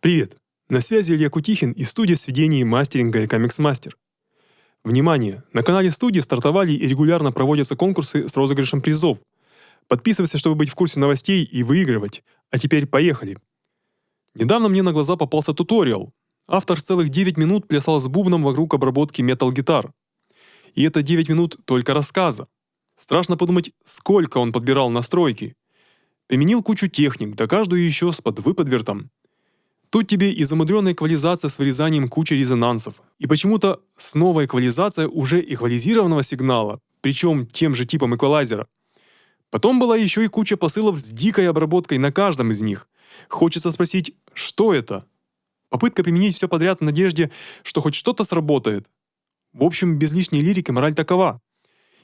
Привет! На связи Илья Кутихин из студии сведений мастеринга и Комикс Мастер. Внимание! На канале студии стартовали и регулярно проводятся конкурсы с розыгрышем призов. Подписывайся, чтобы быть в курсе новостей и выигрывать. А теперь поехали! Недавно мне на глаза попался туториал. Автор целых 9 минут плясал с бубном вокруг обработки метал-гитар. И это 9 минут только рассказа. Страшно подумать, сколько он подбирал настройки. Применил кучу техник, да каждую еще с подвыподвертом. Тут тебе и замудренная эквализация с вырезанием кучи резонансов, и почему-то снова эквализация уже эквализированного сигнала, причем тем же типом эквалайзера. Потом была еще и куча посылов с дикой обработкой на каждом из них. Хочется спросить, что это? Попытка применить все подряд в надежде, что хоть что-то сработает. В общем, без лишней лирики мораль такова.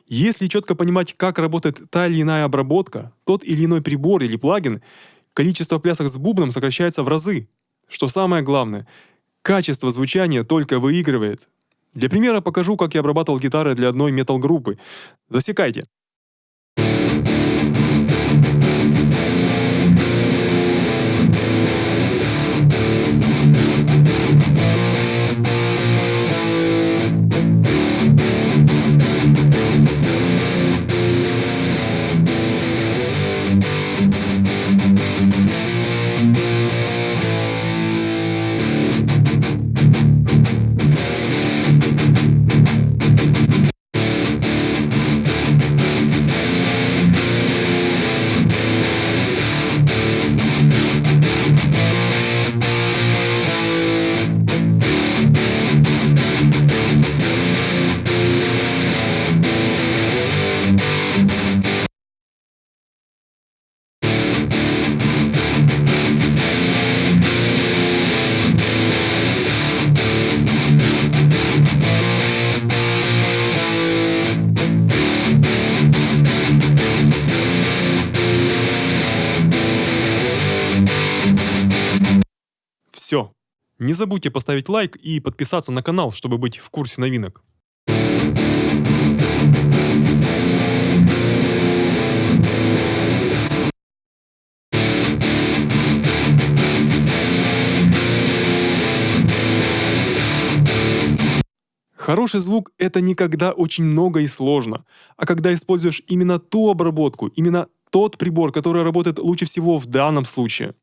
Если четко понимать, как работает та или иная обработка, тот или иной прибор или плагин, количество плясок с бубном сокращается в разы. Что самое главное, качество звучания только выигрывает. Для примера покажу, как я обрабатывал гитары для одной метал-группы. Засекайте. Все. Не забудьте поставить лайк и подписаться на канал, чтобы быть в курсе новинок. Хороший звук — это не когда очень много и сложно, а когда используешь именно ту обработку, именно тот прибор, который работает лучше всего в данном случае.